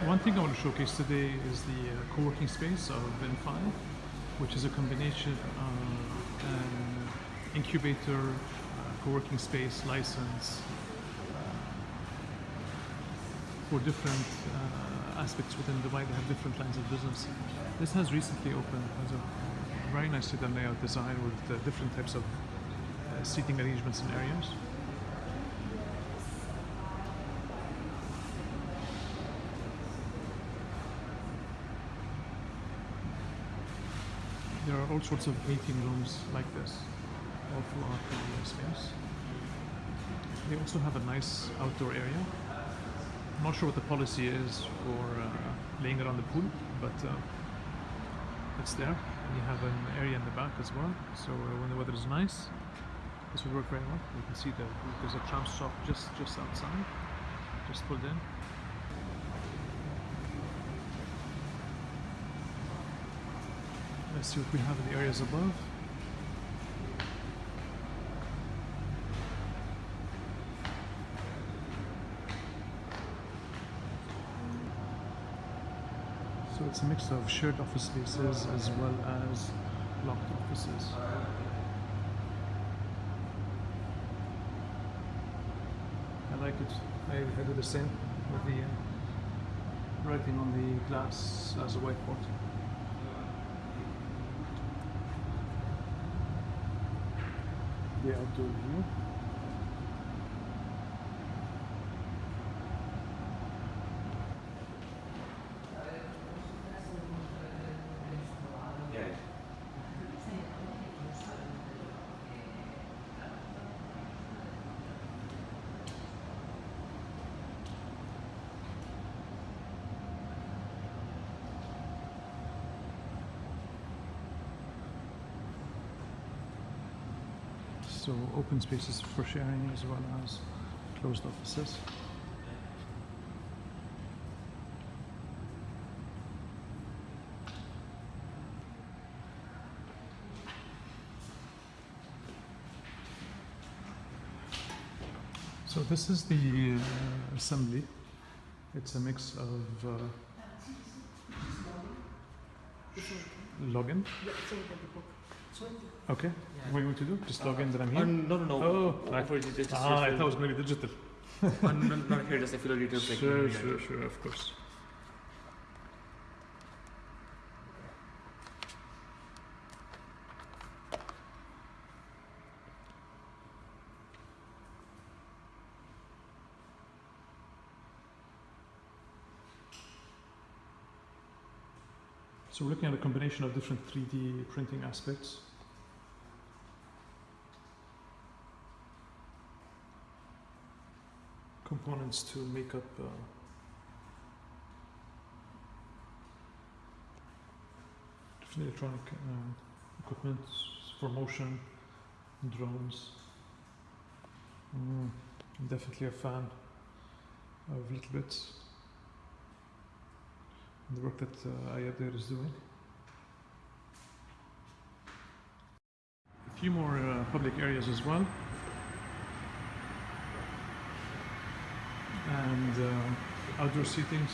One thing I want to showcase today is the uh, co-working space of in5, which is a combination of an incubator, uh, co-working space license uh, for different uh, aspects within Dubai. They have different lines of business. This has recently opened as a very nicely done layout design with uh, different types of uh, seating arrangements and areas. There are all sorts of meeting rooms like this all throughout the space. They also have a nice outdoor area. I'm not sure what the policy is for uh, laying around the pool, but uh, it's there. And you have an area in the back as well. So uh, when the weather is nice, this would work very well. You can see that there's a tram stop just just outside, just pulled in. Let's see what we have in the areas above. So it's a mix of shared office spaces as well as locked offices. I like it. I, do the same with the uh, writing on the glass as a whiteboard. The outdoor. So open spaces for sharing as well as closed offices. So this is the uh, assembly. It's a mix of uh, login. Okay. What do you want to do? Just log in that I'm Uh, here. no, no, no. Oh, right. For just, just Ah, I thought it was going to be digital. uh, no, not here, just a few details. Sure, sure, sure, of course. So we're looking at a combination of different 3D printing aspects. Components to make up uh, different electronic uh, equipment for motion, drones. Mm, I'm definitely a fan of little bits the work that uh, Ayad there is doing. A few more uh, public areas as well. And uh, outdoor seatings.